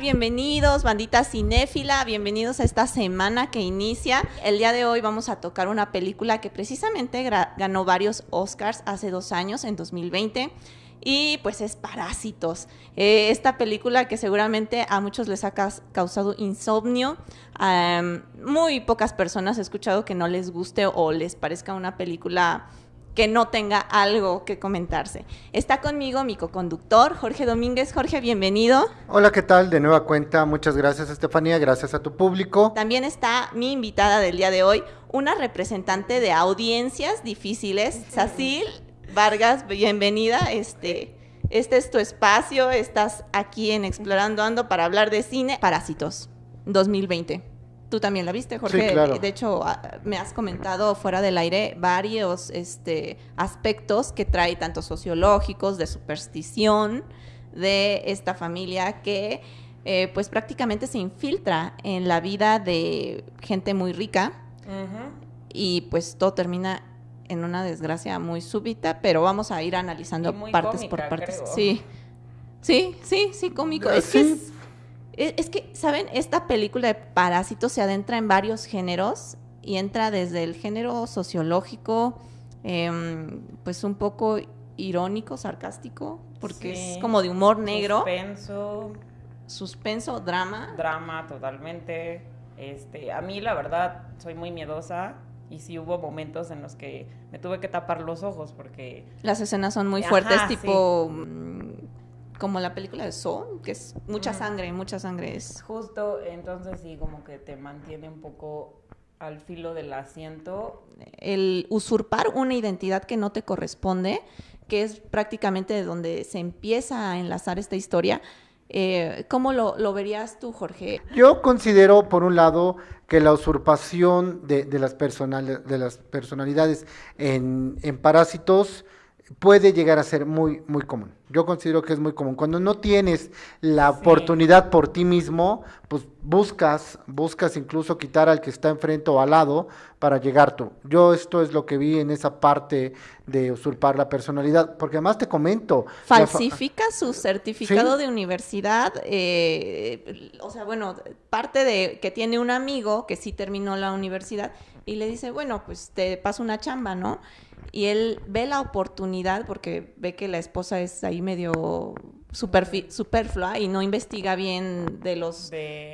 Bienvenidos, bandita cinéfila, bienvenidos a esta semana que inicia. El día de hoy vamos a tocar una película que precisamente ganó varios Oscars hace dos años, en 2020 y pues es Parásitos. Eh, esta película que seguramente a muchos les ha causado insomnio. muy pocas personas he escuchado que no les guste o les parezca una película que no tenga algo que comentarse. Está conmigo mi co-conductor, Jorge Domínguez. Jorge, bienvenido. Hola, ¿qué tal? De nueva cuenta, muchas gracias Estefanía, gracias a tu público. También está mi invitada del día de hoy, una representante de audiencias difíciles, Sacil Vargas, bienvenida. Este, este es tu espacio, estás aquí en Explorando Ando para hablar de cine. Parásitos, 2020. Tú también la viste, Jorge. Sí, claro. De hecho, ah, me has comentado fuera del aire varios este, aspectos que trae, tanto sociológicos, de superstición, de esta familia que eh, pues prácticamente se infiltra en la vida de gente muy rica. Y pues todo termina en una desgracia muy súbita, pero vamos a ir analizando partes por partes. Sí. Sí, sí, sí, cómico. Es que, es, que, ¿saben? Esta película de Parásitos se adentra en varios géneros y entra desde el género sociológico, em, pues un poco irónico, sarcástico, porque es como de humor negro. Suspenso. Suspenso, drama. Drama, totalmente. Este, a mí la verdad soy muy miedosa y sí hubo momentos en los que me tuve que tapar los ojos porque... Las escenas son muy fuertes, tipo... como la película de Soul, que es mucha sangre, mucha sangre es... Justo, entonces sí, como que te mantiene un poco al filo del asiento. El usurpar una identidad que no te corresponde, que es prácticamente de donde se empieza a enlazar esta historia, eh, ¿Cómo lo, verías tú, Jorge? Yo considero, por un lado, que la usurpación de, las, de las personalidades en, en, parásitos puede llegar a ser muy, muy común. Yo considero que es muy común. Cuando no tienes la oportunidad por ti mismo, pues buscas, buscas incluso quitar al que está enfrente o al lado para llegar tú. Yo esto es lo que vi en esa parte de usurpar la personalidad, porque además te comento. Falsifica su certificado de universidad, eh, o sea, bueno, parte de que tiene un amigo que sí terminó la universidad y le dice, bueno, pues te paso una chamba, ¿no? Y él ve la oportunidad porque ve que la esposa es ahí medio superflua y no investiga bien de los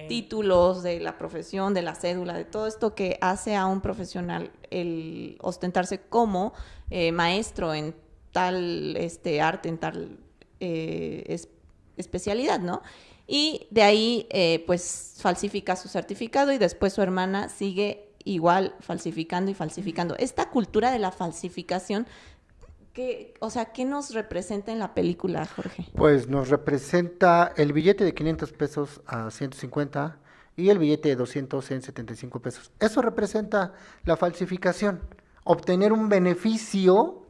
títulos, de la profesión, de la cédula, de todo esto que hace a un profesional el ostentarse como eh, maestro en tal este, arte, en tal eh, especialidad, ¿no? Y de ahí, eh, pues, falsifica su certificado y después su hermana sigue igual falsificando y falsificando. Esta cultura de la falsificación, ¿qué, o sea, ¿qué nos representa en la película, Jorge? Pues nos representa el billete de 500 pesos a 150 y el billete de 200 en 75 pesos. Eso representa la falsificación, obtener un beneficio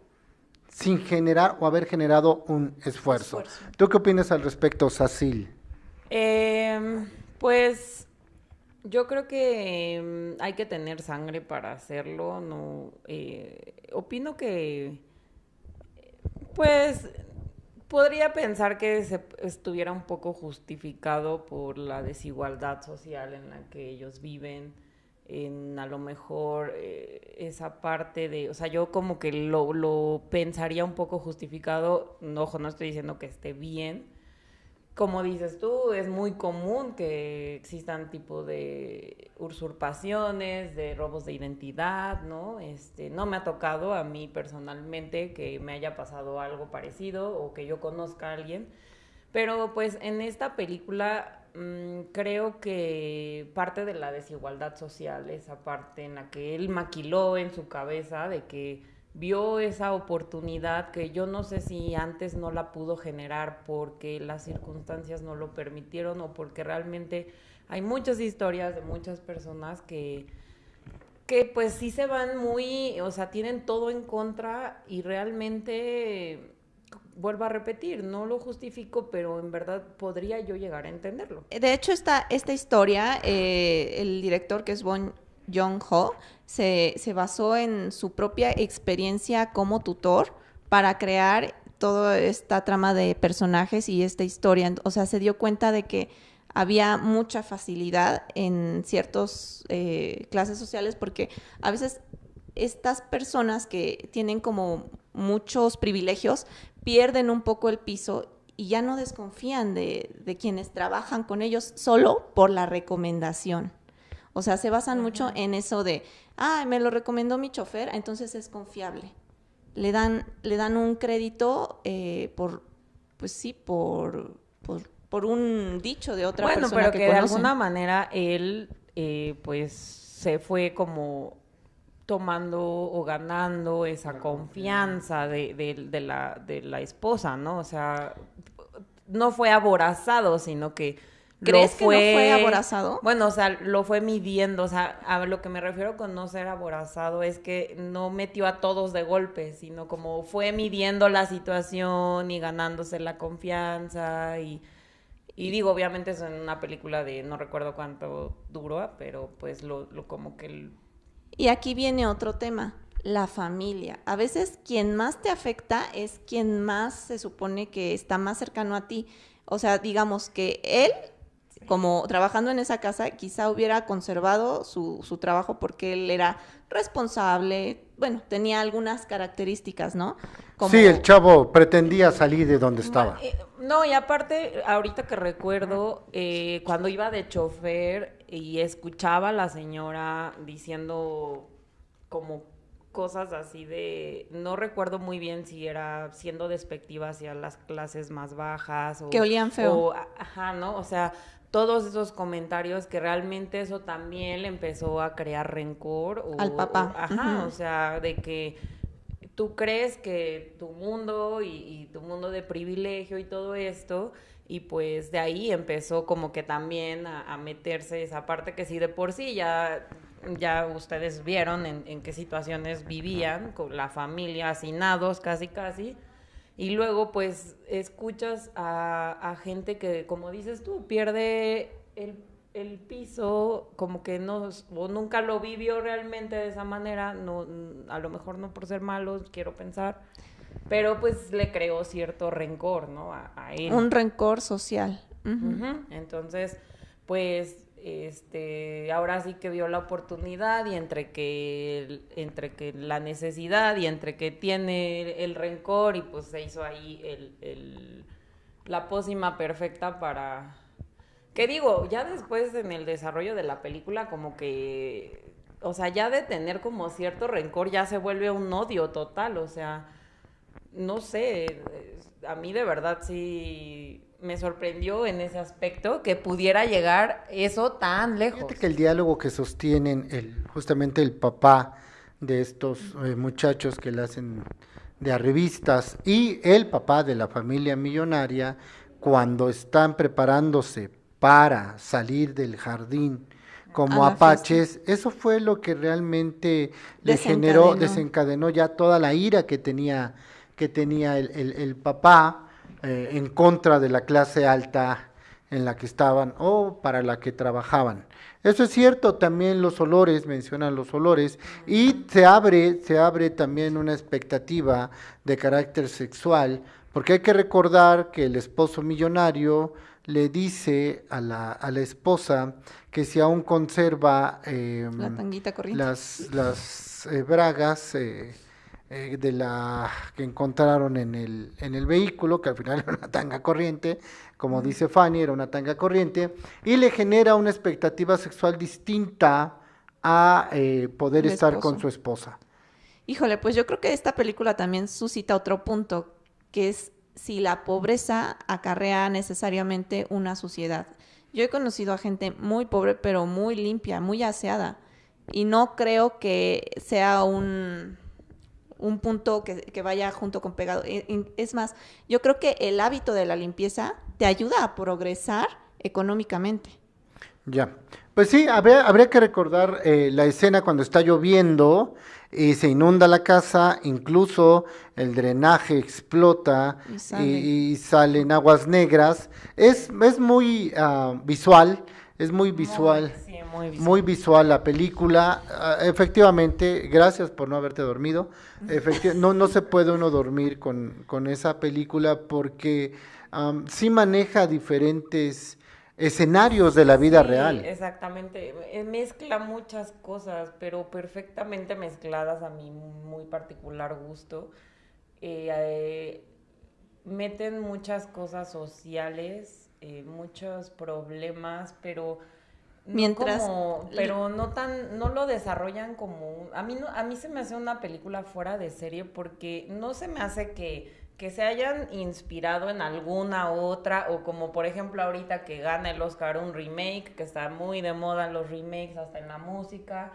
sin generar o haber generado un esfuerzo. ¿Tú qué opinas al respecto, Sacil? Eh, pues yo creo que mm, hay que tener sangre para hacerlo. No, eh, opino que, pues, podría pensar que se estuviera un poco justificado por la desigualdad social en la que ellos viven. En a lo mejor eh, esa parte de, o sea, yo como que lo, lo pensaría un poco justificado. No, ojo, no estoy diciendo que esté bien, como dices tú, es muy común que existan tipo de usurpaciones, de robos de identidad, ¿no? Este, no me ha tocado a mí personalmente que me haya pasado algo parecido o que yo conozca a alguien, pero pues en esta película mm, creo que parte de la desigualdad social, esa parte en la que él maquiló en su cabeza de que vio esa oportunidad que yo no sé si antes no la pudo generar porque las circunstancias no lo permitieron o porque realmente hay muchas historias de muchas personas que que pues sí se van muy, o sea, tienen todo en contra y realmente vuelvo a repetir, no lo justifico, pero en verdad podría yo llegar a entenderlo. De hecho, esta, esta historia, eh, el director que es Bon Jong Ho se, se basó en su propia experiencia como tutor para crear toda esta trama de personajes y esta historia. O sea, se dio cuenta de que había mucha facilidad en ciertas eh, clases sociales porque a veces estas personas que tienen como muchos privilegios pierden un poco el piso y ya no desconfían de, de quienes trabajan con ellos solo por la recomendación. O sea, se basan mucho en eso de, ah, me lo recomendó mi chofer, entonces es confiable. Le dan, le dan un crédito eh, por, pues sí, por, por, un dicho de otra persona pero que, de alguna manera él, eh, pues, se fue como tomando o ganando esa confianza de, de, la, de la esposa, ¿no? O sea, no fue aborazado, sino que ¿Crees que no fue aborazado? Bueno, o sea, lo fue midiendo. O sea, a lo que me refiero con no ser aborazado es que no metió a todos de golpe, sino como fue midiendo la situación y ganándose la confianza. Y, y digo, obviamente es en una película de no recuerdo cuánto duró, pero pues lo, lo como que... Y aquí viene otro tema la familia. A veces quien más te afecta es quien más se supone que está más cercano a ti. O sea, digamos que él como trabajando en esa casa, quizá hubiera conservado su, su, trabajo porque él era responsable, bueno, tenía algunas características, ¿no? Sí, el chavo pretendía salir de donde estaba. Eh, no, y aparte, ahorita que recuerdo, eh, cuando iba de chofer y escuchaba a la señora diciendo como cosas así de, no recuerdo muy bien si era siendo despectiva hacia las clases más bajas o... Que olían feo. ajá, ¿no? O sea, todos esos comentarios que realmente eso también le empezó a crear rencor. Al papá. ajá, o sea, de que tú crees que tu mundo y, tu mundo de privilegio y todo esto, y pues de ahí empezó como que también a, meterse esa parte que sí de por sí ya, ya ustedes vieron en, en qué situaciones vivían, con la familia, hacinados casi casi y luego, pues, escuchas a, gente que, como dices tú, pierde el, el, piso, como que no, o nunca lo vivió realmente de esa manera, no, a lo mejor no por ser malos, quiero pensar, pero pues le creó cierto rencor, ¿no? A, él. Un rencor social. Entonces, pues este, ahora sí que vio la oportunidad y entre que, entre que la necesidad y entre que tiene el rencor y pues se hizo ahí el, la pócima perfecta para... Que digo, ya después en el desarrollo de la película como que, o sea, ya de tener como cierto rencor ya se vuelve un odio total, o sea, no sé, a mí de verdad sí me sorprendió en ese aspecto que pudiera llegar eso tan lejos. Fíjate que el diálogo que sostienen el, justamente el papá de estos eh, muchachos que le hacen de revistas y el papá de la familia millonaria cuando están preparándose para salir del jardín como apaches, eso fue lo que realmente le generó, desencadenó ya toda la ira que tenía, que tenía el, el papá eh, en contra de la clase alta en la que estaban o para la que trabajaban. Eso es cierto, también los olores, mencionan los olores, y se abre, se abre también una expectativa de carácter sexual, porque hay que recordar que el esposo millonario le dice a la, a la esposa que si aún conserva em, las, las eh, bragas, eh, eh, de la que encontraron en el, en el vehículo, que al final era una tanga corriente, como dice Fanny, era una tanga corriente, y le genera una expectativa sexual distinta a eh, poder estar con su esposa. Híjole, pues yo creo que esta película también suscita otro punto, que es si la pobreza acarrea necesariamente una sociedad. Yo he conocido a gente muy pobre, pero muy limpia, muy aseada, y no creo que sea un un punto que, vaya junto con pegado. E, es más, yo creo que el hábito de la limpieza te ayuda a progresar económicamente. Ya, pues sí, habría, habría que recordar eh, la escena cuando está lloviendo y se inunda la casa, incluso el drenaje explota y, salen aguas negras. Es, es muy ah, visual, es muy visual muy visual. la película. Ah, efectivamente, gracias por no haberte dormido. no, no se puede uno dormir con, con esa película porque sí maneja diferentes escenarios de la vida Sí, real. Exactamente, Eh, mezcla muchas cosas, pero perfectamente mezcladas a mi muy particular gusto. Eh, eh, meten muchas cosas sociales, eh, muchos problemas, pero no Mientras- como- pero no tan, no lo desarrollan como a mí no, a mí se me hace una película fuera de serie porque no se me hace que, que se hayan inspirado en alguna otra, o como por ejemplo ahorita que gana el Oscar un remake, que está muy de moda los remakes, hasta en la música.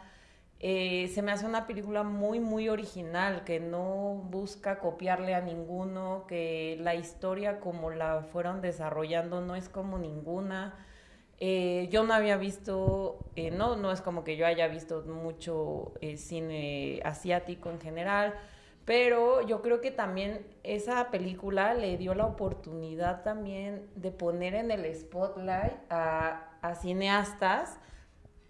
Eh, se me hace una película muy, muy original, que no busca copiarle a ninguno, que la historia como la fueron desarrollando no es como ninguna. Eh, yo no había visto, eh, no, no es como que yo haya visto mucho cine asiático en general, pero yo creo que también esa película le dio la oportunidad también de poner en el spotlight a cineastas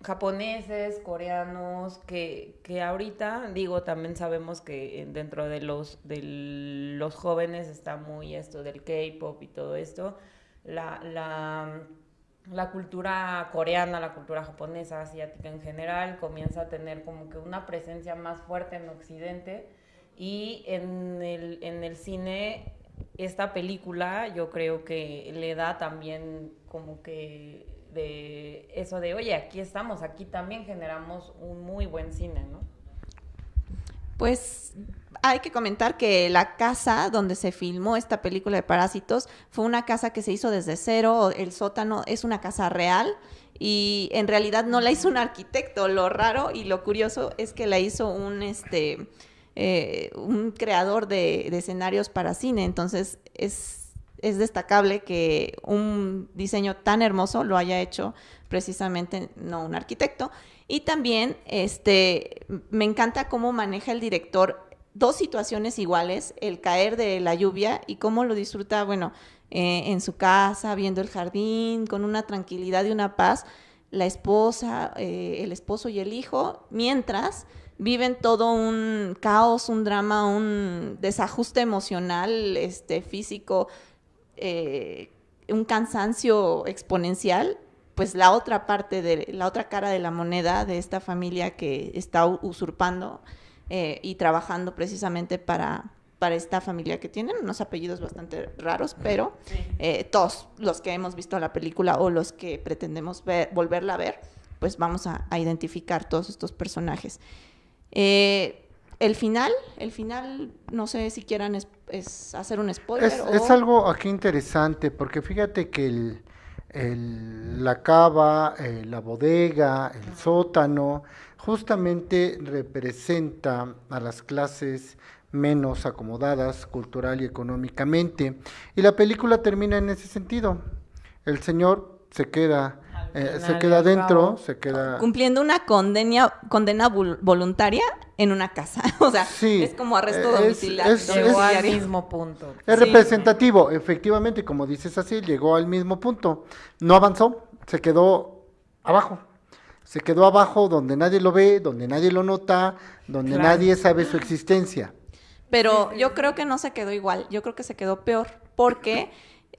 japoneses, coreanos, que, que ahorita, digo, también sabemos que en- dentro de los, de los jóvenes está muy esto del K-pop y todo esto. La, la, la cultura coreana, la cultura japonesa, asiática en general, comienza a tener como que una presencia más fuerte en Occidente. Y en el, en el cine, esta película yo creo que le da también como que de eso de, oye, aquí estamos, aquí también generamos un muy buen cine, ¿no? Pues hay que comentar que la casa donde se filmó esta película de Parásitos fue una casa que se hizo desde cero, el sótano es una casa real y en realidad no la hizo un arquitecto, lo raro y lo curioso es que la hizo un este eh, un creador de, de escenarios para cine, entonces es, es destacable que un diseño tan hermoso lo haya hecho precisamente no un arquitecto. Y también este, me encanta cómo maneja el director dos situaciones iguales, el caer de la lluvia y cómo lo disfruta, bueno, eh, en su casa, viendo el jardín, con una tranquilidad y una paz, la esposa, eh, el esposo y el hijo, mientras viven todo un caos, un drama, un desajuste emocional, este, físico, eh, un cansancio exponencial, pues la otra parte de la otra cara de la moneda de esta familia que está usurpando eh, y trabajando precisamente para, para esta familia que tienen unos apellidos bastante raros, pero eh, todos los que hemos visto la película o los que pretendemos ver, volverla a ver, pues vamos a, a identificar todos estos personajes. Eh, el final, el final, no sé si quieran es, es hacer un spoiler. Es, o... es algo aquí interesante, porque fíjate que el, el- la cava, eh, la bodega, el sótano, justamente representa a las clases menos acomodadas cultural y económicamente. Y la película termina en ese sentido. El señor se queda, eh, se queda dentro, se queda... cumpliendo una condena, condena vol- voluntaria en una casa. O sea, Sí, es como arresto es- domiciliario. es- Llegó al domiciliario. mismo punto. Es Sí. representativo, efectivamente, como dices así, llegó al mismo punto. No avanzó, se quedó abajo. Se quedó abajo donde nadie lo ve, donde nadie lo nota, donde Claro. nadie sabe su existencia. Pero yo creo que no se quedó igual, yo creo que se quedó peor, porque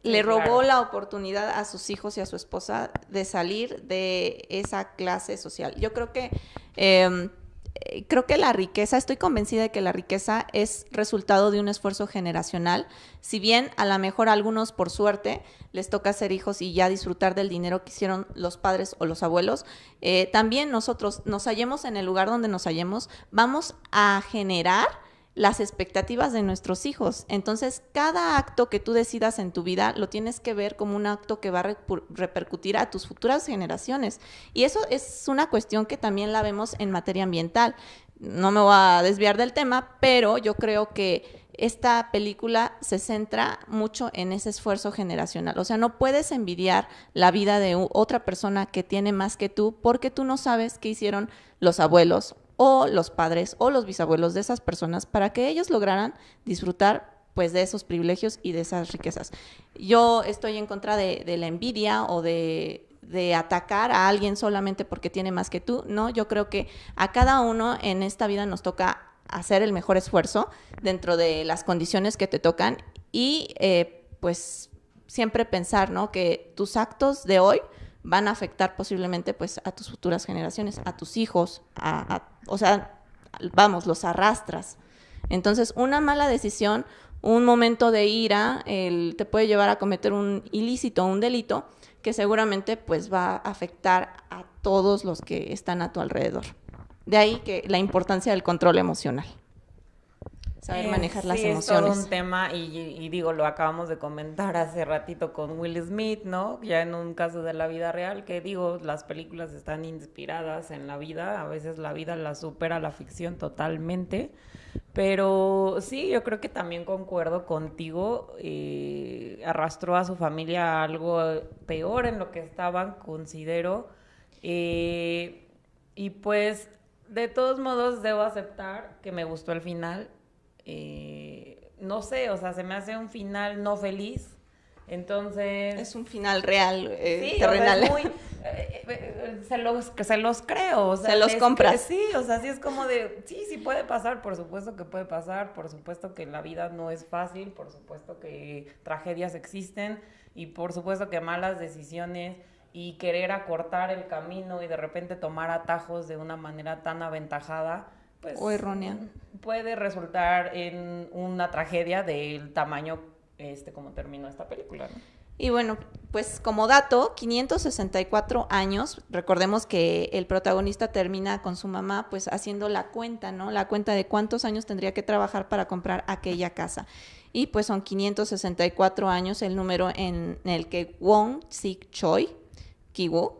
le robó claro. la oportunidad a sus hijos y a su esposa de salir de esa clase social. Yo creo que eh, eh, creo que la riqueza, estoy convencida de que la riqueza es resultado de un esfuerzo generacional. Si bien a lo mejor a algunos por suerte les toca ser hijos y ya disfrutar del dinero que hicieron los padres o los abuelos, eh, también nosotros nos hallemos en el lugar donde nos hallemos, vamos a generar las expectativas de nuestros hijos. Entonces, cada acto que tú decidas en tu vida lo tienes que ver como un acto que va a repercutir a tus futuras generaciones. Y eso es una cuestión que también la vemos en materia ambiental. No me voy a desviar del tema, pero yo creo que esta película se centra mucho en ese esfuerzo generacional. O sea, no puedes envidiar la vida de otra persona que tiene más que tú porque tú no sabes qué hicieron los abuelos o los padres o los bisabuelos de esas personas para que ellos lograran disfrutar pues de esos privilegios y de esas riquezas. Yo estoy en contra de, la envidia o de, de atacar a alguien solamente porque tiene más que tú. No, yo creo que a cada uno en esta vida nos toca hacer el mejor esfuerzo dentro de las condiciones que te tocan y eh, pues siempre pensar, ¿no? Que tus actos de hoy van a afectar posiblemente pues a tus futuras generaciones, a tus hijos, a, o sea, vamos, los arrastras. Entonces, una mala decisión, un momento de ira, el, te puede llevar a cometer un ilícito, un delito, que seguramente pues va a afectar a todos los que están a tu alrededor. De ahí que la importancia del control emocional saber eh, manejar las emociones. Es todo un tema y, digo, lo acabamos de comentar hace ratito con Will Smith, ¿no? Ya en un caso de la vida real, que digo, las películas están inspiradas en la vida, a veces la vida la supera la ficción totalmente, pero sí, yo creo que también concuerdo contigo, eh, arrastró a su familia a algo peor en lo que estaban, considero, eh, y pues de todos modos debo aceptar que me gustó el final eh, no sé, o sea, se me hace un final no feliz. Entonces. Es un final real, eh, terrenal. Eh, se, los, se los creo. se los compras. sí, o sea, sí es como de. Sí, sí puede pasar, por supuesto que puede pasar. Por supuesto que la vida no es fácil. Por supuesto que tragedias existen. Y por supuesto que malas decisiones y querer acortar el camino y de repente tomar atajos de una manera tan aventajada pues, o errónea. Puede resultar en una tragedia del tamaño este como terminó esta película, Y bueno, pues como dato, 564 años, recordemos que el protagonista termina con su mamá pues haciendo la cuenta, ¿no? La cuenta de cuántos años tendría que trabajar para comprar aquella casa. Y pues son 564 años el número en el que Wong Sik Choi, Kiwo,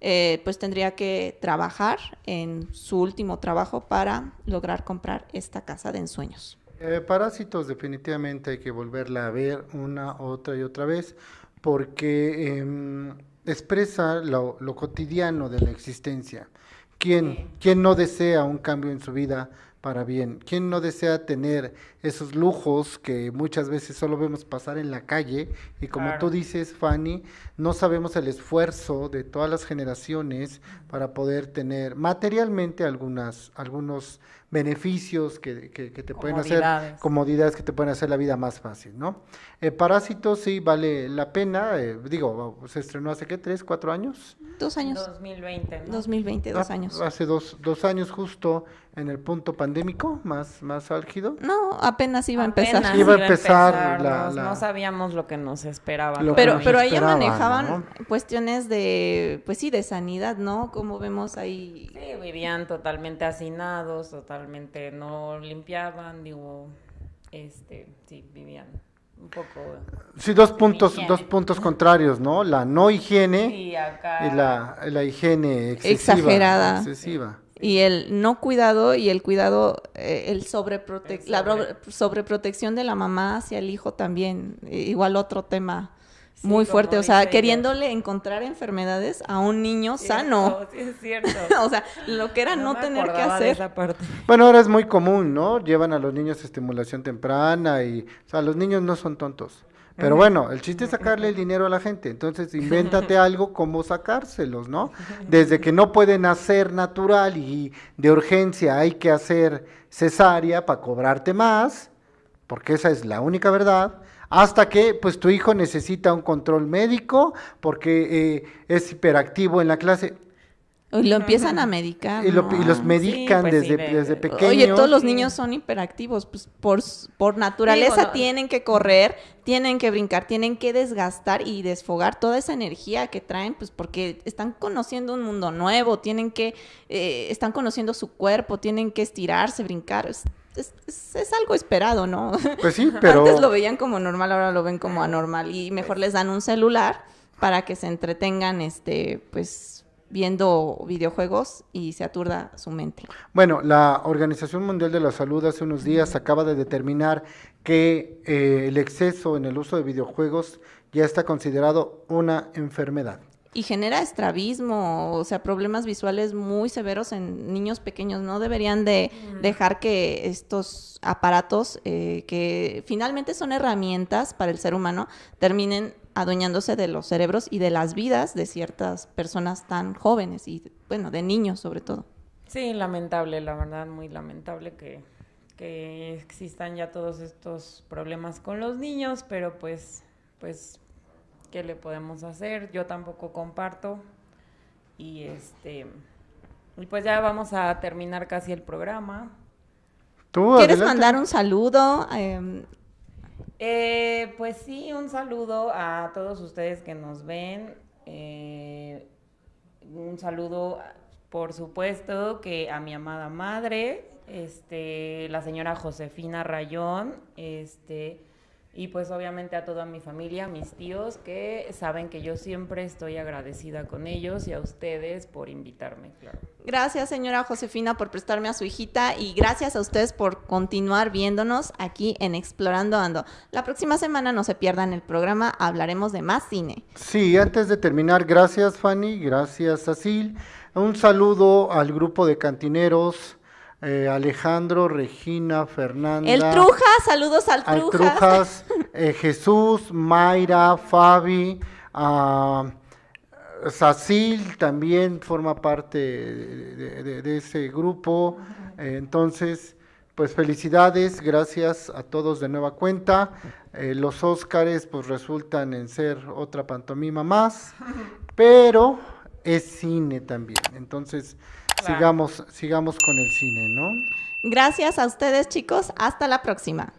eh, pues tendría que trabajar en su último trabajo para lograr comprar esta casa de ensueños. Eh, parásitos definitivamente hay que volverla a ver una, otra y otra vez porque em, expresa lo, cotidiano de la existencia. ¿Quién, ¿Quién no desea un cambio en su vida? para bien. ¿Quién no desea tener esos lujos que muchas veces solo vemos pasar en la calle? Y como tú dices, Fanny, no sabemos el esfuerzo de todas las generaciones para poder tener materialmente algunas, algunos beneficios que, que, te pueden hacer, comodidades que te pueden hacer la vida más fácil, ¿no? Eh, Parásitos sí vale la pena, eh, digo, se estrenó hace qué, tres, cuatro años? Dos años. 2020, ¿no? 2020, dos ah, años. Hace dos, dos años justo en el punto pandémico más, más álgido. No, apenas iba a empezar. iba a empezar, la, no sabíamos lo que nos esperaba. Pero, pero ahí manejaban cuestiones de, pues sí, de sanidad, ¿no? Como vemos ahí. Sí, vivían totalmente hacinados, totalmente no limpiaban, digo, este, sí, vivían un poco sí dos puntos dos puntos contrarios no la no higiene y, la, la higiene excesiva, exagerada excesiva y el no cuidado y el cuidado, eh, el sobreprote la sobreprotección de la mamá hacia el hijo también, igual otro tema muy fuerte, o sea, queriéndole encontrar enfermedades a un niño sano. Sí, es cierto. o sea, lo que era no, tener que hacer. Bueno, ahora es muy común, ¿no? Llevan a los niños estimulación temprana y, o sea, los niños no son tontos. Pero bueno, el chiste es sacarle el dinero a la gente. Entonces, invéntate algo como sacárselos, ¿no? Desde que no pueden hacer natural y de urgencia hay que hacer cesárea para cobrarte más, porque esa es la única verdad, hasta que pues tu hijo necesita un control médico porque eh, es hiperactivo en la clase. Y lo empiezan a medicar. Y, los medican pues desde, desde pequeños. Oye, todos los niños son hiperactivos, pues por, por naturaleza tienen que correr, tienen que brincar, tienen que desgastar y desfogar toda esa energía que traen, pues porque están conociendo un mundo nuevo, tienen que, eh, están conociendo su cuerpo, tienen que estirarse, brincar. Es, es, algo esperado, ¿no? Pues sí, pero... Antes lo veían como normal, ahora lo ven como anormal y mejor les dan un celular para que se entretengan, este, pues viendo videojuegos y se aturda su mente. Bueno, la Organización Mundial de la Salud hace unos días acaba de determinar que eh, el exceso en el uso de videojuegos ya está considerado una enfermedad. Y genera estrabismo, o sea, problemas visuales muy severos en niños pequeños. No deberían de dejar que estos aparatos, eh, que finalmente son herramientas para el ser humano, terminen adueñándose de los cerebros y de las vidas de ciertas personas tan jóvenes y, bueno, de niños sobre todo. Sí, lamentable, la verdad, muy lamentable que, existan ya todos estos problemas con los niños, pero pues, pues ¿qué le podemos hacer? Yo tampoco comparto. Y este y pues ya vamos a terminar casi el programa. ¿Quieres mandar un saludo? Em, eh, pues sí, un saludo a todos ustedes que nos ven. Eh, un saludo, por supuesto, que a mi amada madre, este, la señora Josefina Rayón, este, y pues obviamente a toda mi familia, mis tíos, que saben que yo siempre estoy agradecida con ellos y a ustedes por invitarme, claro. Gracias, señora Josefina, por prestarme a su hijita y gracias a ustedes por continuar viéndonos aquí en Explorando Ando. La próxima semana no se pierdan el programa, hablaremos de más cine. Sí, antes de terminar, gracias Fanny, gracias Asil. Un saludo al grupo de cantineros eh, Alejandro, Regina, Fernanda. El Trujas, saludos al Trujas. Trujas eh, Jesús, Mayra, Fabi, uh, Sacil también forma parte de, ese grupo. Eh, entonces, pues felicidades, gracias a todos de nueva cuenta. los Óscares pues resultan en ser otra pantomima más, pero es cine también. Entonces, sigamos, sigamos con el cine, ¿no? Gracias a ustedes, chicos. Hasta la próxima.